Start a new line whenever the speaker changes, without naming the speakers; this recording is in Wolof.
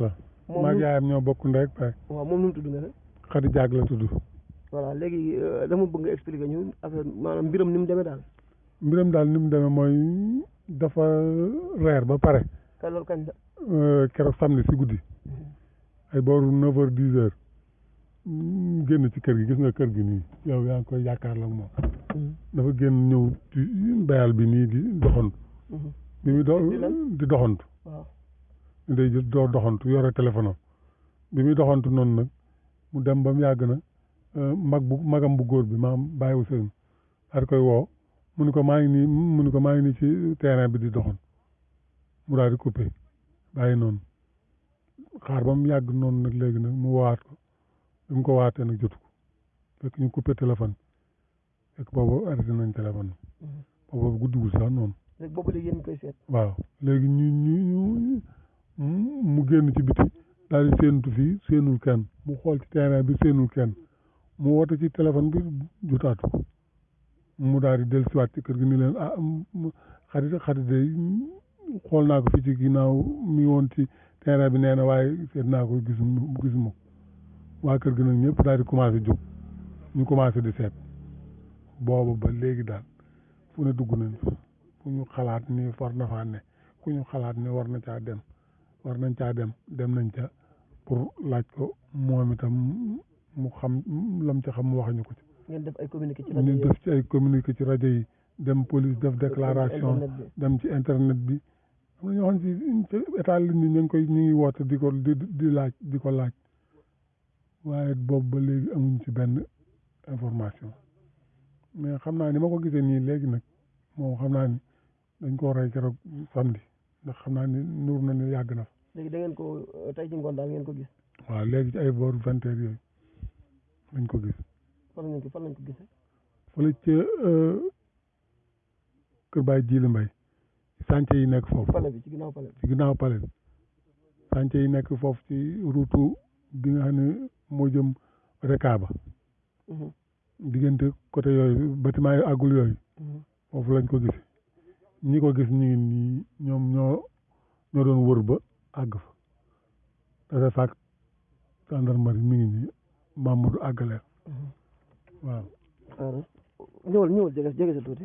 waaw moom
maa
nu-
yaayam ñoo bokk ndey ak baay
waaw moom nu mu tudd nga ne
xadi jaag la tudd
voilà léegi euh, dama bëgg nga expliquer ñu affaire maanaam mbiram ni mu demee daal
mbiram daal ni mu demee mooy dafa reer ba pare
te loolu kañ la
euh, keroog samedi si guddi ay booru neuf heures dix heures mm, génn ci kër gi gis nga kër gi nii yow yaa ngi koy yaakaar la moom mm-hmm. dafa génn ñëw ci bayal bi nii di doxantu
mm-hmm.
bi muy do
di
doxantu day jël doo doxantu yore téléphone am bi muy doxantu noonu nag mu dem ba mu yàgg na euh, mag bu magam bu góor bi maam bàyyi wu seen daal koy woo mu ni ko maa ngi nii mu ni ko maa ngi nii ci terrain bi di doxantu mu daal di coupé bàyyi noonu xaar ba mu yàgg noonu nag léegi nag mu waat ko bi mu ko waatee nag jotu ko fekk ñu coupé téléphone fekk boobu arrêté nañ téléphone
mm-hmm.
boobu guddigul sax noonu.
léegi boobu léegi yéen koy seet.
waaw léegi ñu ñu ñu mu génn ci biti daal di séentu fii séenul kenn mu xool ci terrain bi séenul kenn mu woote ci téléphone bi jotaatu ko. mu daal di dellusiwaat ci kër gi ni leen ah xarit xarit day xool naa ko fi ci ginnaaw mi woon ci terrain bi nee na waaye seet naa ko gis gisuma ko waa kër gi nag ñëpp daal di commencé jóg ñu commencé di seet boobu ba léegi daal fu ne dugg nañ fu ñu xalaat ni war na faa ne ku ñu xalaat ni war na caa dem war nañ caa dem dem nañ ca pour laaj ko moom itam mu xam lam ci xam mu wax ñu ko ci.
ngeen def ay communiqué ci rajo yi
def ci ay communiqué ci rajo yi dem police def déclaration dem ci internet bi. am na ñoo xam ne ci état li ñu ngi koy ñu ngi woote di ko di di laaj di ko laaj waaye boobu ba léegi amuñ ci benn information mais xam naa ni ma ko gisee nii léegi nag moom xam naa ni. dañ koo rey keroog samedi ndax xam naa ni nuur na ne yàgg na fa.
léegi da ngeen ko euh, tey ci ngoon daal ngeen ko gis.
waaw léegi ci ay boor vingt heures yooyu lañ ko gis.
fan lañ ko fan lañ ko gisee.
fële ca euh, Kër Baye Djili Mbaye sànce yi nekk foofu.
pale bi ci ginnaaw pale bi
ci ginnaaw pale bi. sànce yi nekk foofu ci route bi nga xam ne moo jëm Rekaaba.
Mhm.
diggante côté yooyu bâtiment yu àggul yooyu
mm-hmm.
foofu lañ ko gis ñi ko gis ñu ngi nii ñoom ñoo ñoo doon wër ba àgg fa dafa fàkk gendarmerie mi ngi nii Mamadou àggale
mm-hmm.
waaw
ñëwal ñëwal jege jege sa tuuti